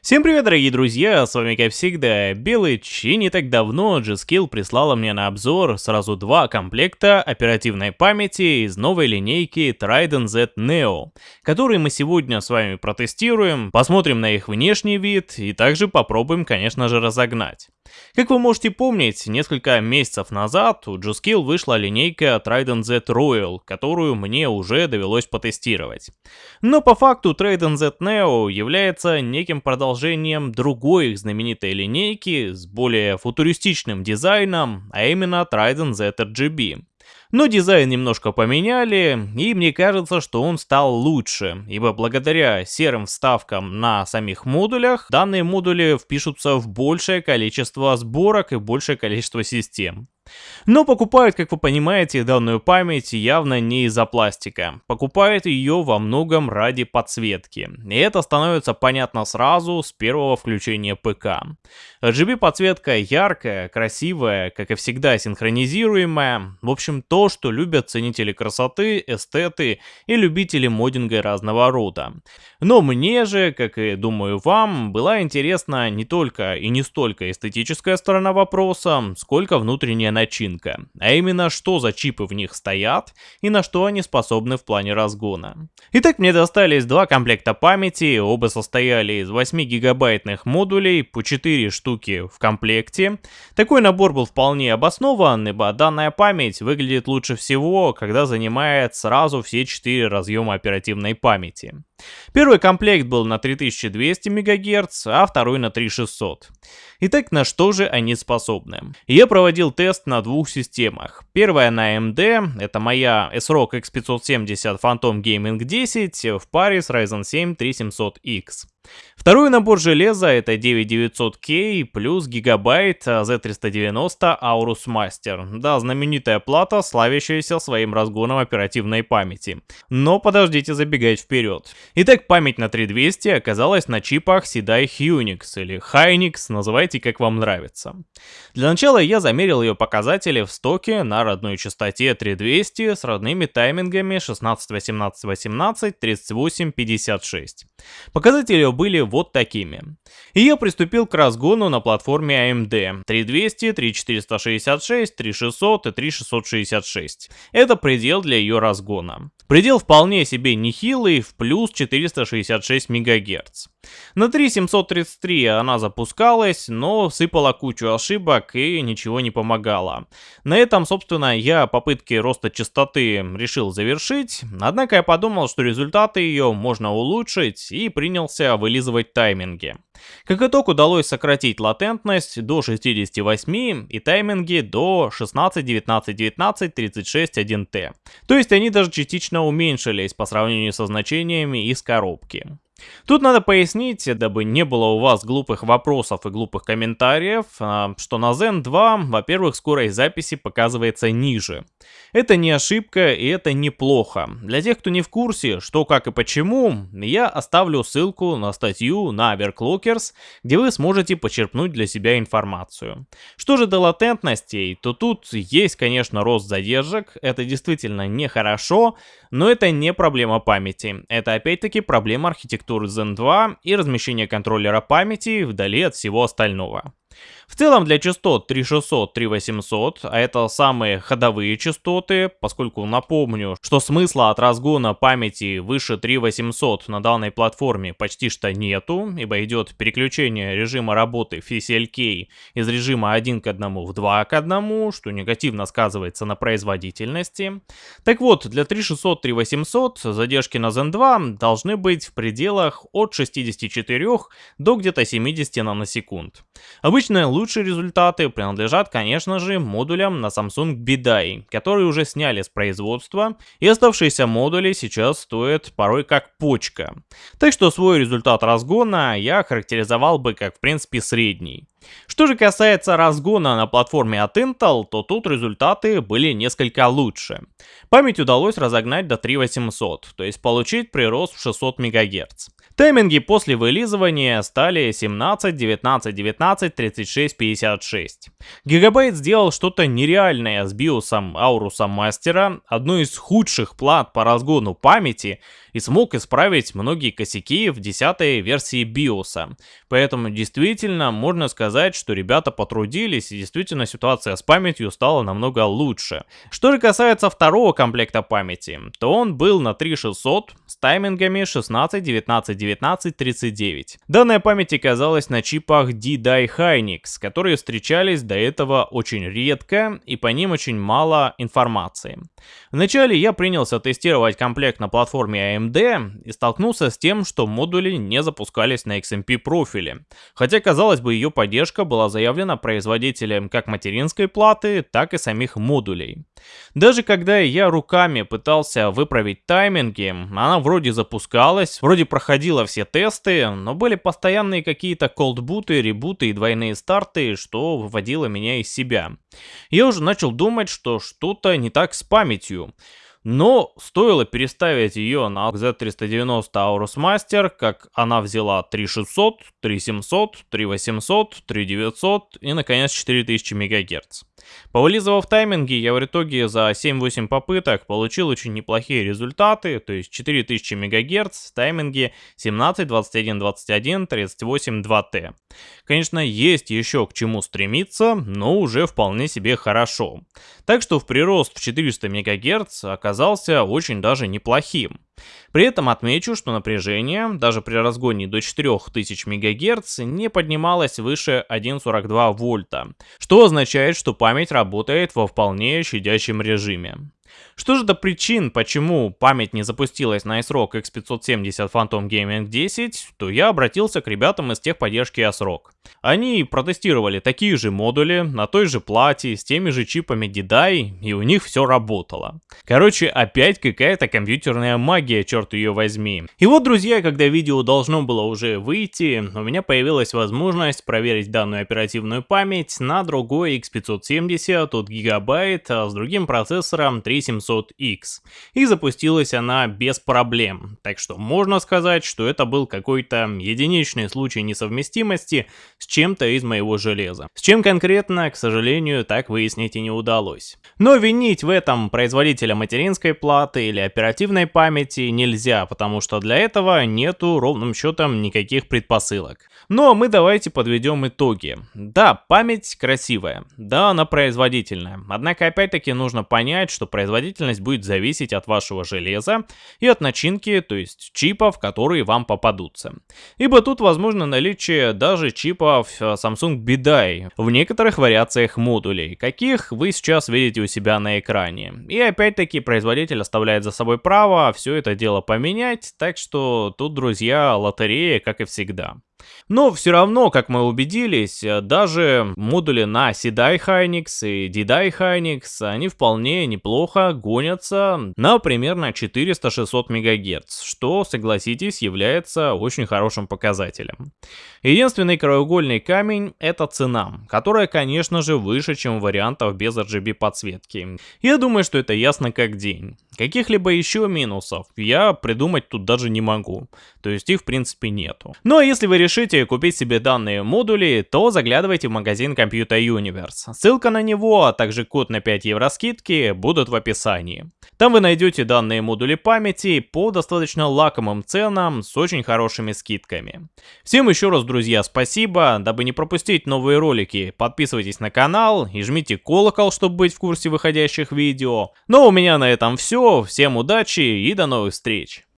Всем привет, дорогие друзья, с вами как всегда Белыч, и не так давно G-Skill прислала мне на обзор сразу два комплекта оперативной памяти из новой линейки Trident Z Neo, которые мы сегодня с вами протестируем, посмотрим на их внешний вид и также попробуем, конечно же, разогнать. Как вы можете помнить, несколько месяцев назад у G-Skill вышла линейка Trident Z Royal, которую мне уже довелось потестировать. Но по факту Trident Z Neo является неким продолжением другой их знаменитой линейки с более футуристичным дизайном, а именно Trident Z RGB. Но дизайн немножко поменяли, и мне кажется, что он стал лучше, ибо благодаря серым вставкам на самих модулях, данные модули впишутся в большее количество сборок и большее количество систем. Но покупают, как вы понимаете, данную память явно не из-за пластика. Покупают ее во многом ради подсветки. И это становится понятно сразу с первого включения ПК. RGB подсветка яркая, красивая, как и всегда синхронизируемая. В общем, то, что любят ценители красоты, эстеты и любители моддинга разного рода. Но мне же, как и думаю вам, была интересна не только и не столько эстетическая сторона вопроса, сколько внутренняя начинка, а именно что за чипы в них стоят и на что они способны в плане разгона. Итак, мне достались два комплекта памяти, оба состояли из 8 гигабайтных модулей, по 4 штуки в комплекте. Такой набор был вполне обоснован, ибо данная память выглядит лучше всего, когда занимает сразу все 4 разъема оперативной памяти. Первый комплект был на 3200 МГц, а второй на 3600. Итак, на что же они способны? Я проводил тест на двух системах. Первая на AMD, это моя SROG X570 Phantom Gaming 10 в паре с Ryzen 7 3700X. Второй набор железа это 9900K плюс гигабайт Z390 Aorus Master. Да, знаменитая плата, славящаяся своим разгоном оперативной памяти. Но подождите забегать вперед. Итак, память на 3200 оказалась на чипах Sedai Hynix или Hynix, называйте как вам нравится. Для начала я замерил ее показатели в стоке на родной частоте 3200 с родными таймингами 16, 18, 18, 38, 56. Показатели были вот такими. И я приступил к разгону на платформе AMD 3200, 3466, 3600 и 3666. Это предел для ее разгона. Предел вполне себе нехилый, в плюс 466 МГц. На 3733 она запускалась, но сыпала кучу ошибок и ничего не помогало. На этом, собственно, я попытки роста частоты решил завершить, однако я подумал, что результаты ее можно улучшить и принялся вылизывать тайминги. Как итог удалось сократить латентность до 68 и тайминги до 16, 19, 19, 36, 1T. То есть они даже частично уменьшились по сравнению со значениями из коробки. Тут надо пояснить, дабы не было у вас глупых вопросов и глупых комментариев, а, что на Zen 2, во-первых, скорость записи показывается ниже. Это не ошибка и это неплохо. Для тех, кто не в курсе, что, как и почему, я оставлю ссылку на статью на Overclockers, где вы сможете почерпнуть для себя информацию. Что же до латентностей, то тут есть, конечно, рост задержек, это действительно нехорошо, но это не проблема памяти, это опять-таки проблема архитектуры Zen 2 и размещения контроллера памяти вдали от всего остального. В целом для частот 3600, 3800, а это самые ходовые частоты, поскольку напомню, что смысла от разгона памяти выше 3800 на данной платформе почти что нету, ибо идет переключение режима работы FCLK из режима 1 к 1 в 2 к 1, что негативно сказывается на производительности. Так вот, для 3600, 3800 задержки на Zen 2 должны быть в пределах от 64 до где-то 70 наносекунд. Обычно лучшие результаты принадлежат, конечно же, модулям на Samsung BDI, которые уже сняли с производства, и оставшиеся модули сейчас стоят порой как почка. Так что свой результат разгона я характеризовал бы как в принципе средний. Что же касается разгона на платформе от Intel, то тут результаты были несколько лучше. Память удалось разогнать до 3800, то есть получить прирост в 600 МГц. Тайминги после вылизывания стали 17, 19, 19, 36, 56. Гигабайт сделал что-то нереальное с биосом Ауруса Мастера, одной из худших плат по разгону памяти, и смог исправить многие косяки в 10 версии биоса. Поэтому действительно можно сказать, что ребята потрудились, и действительно ситуация с памятью стала намного лучше. Что же касается второго комплекта памяти, то он был на 3600 с таймингами 16, 19, 19, 39. Данная память оказалась на чипах D-Die Hynix, которые встречались до этого очень редко и по ним очень мало информации. Вначале я принялся тестировать комплект на платформе AMD и столкнулся с тем, что модули не запускались на XMP профиле. Хотя, казалось бы, ее поддержка была заявлена производителем как материнской платы, так и самих модулей. Даже когда я руками пытался выправить тайминги, она вроде запускалась, вроде проходила все тесты, но были постоянные какие-то колдбуты, ребуты и двойные старты, что выводило меня из себя. Я уже начал думать, что что-то не так с памятью. Но стоило переставить ее на Z390 Aorus Master, как она взяла 3600, 3700, 3800, 3900 и наконец 4000 МГц. Повылизывав тайминги, я в итоге за 7-8 попыток получил очень неплохие результаты, то есть 4000 МГц, тайминги 17, 21, 21, 38, 2T. Конечно, есть еще к чему стремиться, но уже вполне себе хорошо. Так что в прирост в 400 МГц оказался очень даже неплохим. При этом отмечу, что напряжение, даже при разгоне до 4000 МГц, не поднималось выше 1,42 вольта, что означает, что память работает во вполне щадящем режиме. Что же до причин, почему память не запустилась на iSROG X570 Phantom Gaming 10, то я обратился к ребятам из техподдержки ASRock. Они протестировали такие же модули на той же плате с теми же чипами DDI, и у них все работало. Короче, опять какая-то компьютерная магия, черт ее возьми. И вот, друзья, когда видео должно было уже выйти, у меня появилась возможность проверить данную оперативную память на другой X570 от Gigabyte а с другим процессором 3 3700X. И запустилась она без проблем. Так что можно сказать, что это был какой-то единичный случай несовместимости с чем-то из моего железа. С чем конкретно, к сожалению, так выяснить и не удалось. Но винить в этом производителя материнской платы или оперативной памяти нельзя, потому что для этого нету ровным счетом никаких предпосылок. Но мы давайте подведем итоги. Да, память красивая, да, она производительная. Однако опять-таки нужно понять, что производительность будет зависеть от вашего железа и от начинки, то есть чипов, которые вам попадутся. Ибо тут возможно наличие даже чипов э, Samsung BDI в некоторых вариациях модулей, каких вы сейчас видите у себя на экране. И опять-таки производитель оставляет за собой право все это дело поменять, так что тут, друзья, лотерея, как и всегда. Но все равно, как мы убедились, э, даже модули на CDI Hynix и DDI Hynix, они вполне неплохо гонятся на примерно 400-600 МГц, что, согласитесь, является очень хорошим показателем. Единственный краеугольный камень — это цена, которая, конечно же, выше, чем вариантов без RGB подсветки. Я думаю, что это ясно как день. Каких-либо еще минусов я придумать тут даже не могу, то есть их в принципе нету. Ну а если вы решите купить себе данные модули, то заглядывайте в магазин Computer Universe. Ссылка на него, а также код на 5 евро скидки будут в описании. Там вы найдете данные модули памяти по достаточно лакомым ценам с очень хорошими скидками. Всем еще раз, друзья, спасибо. Дабы не пропустить новые ролики, подписывайтесь на канал и жмите колокол, чтобы быть в курсе выходящих видео. Но у меня на этом все. Всем удачи и до новых встреч.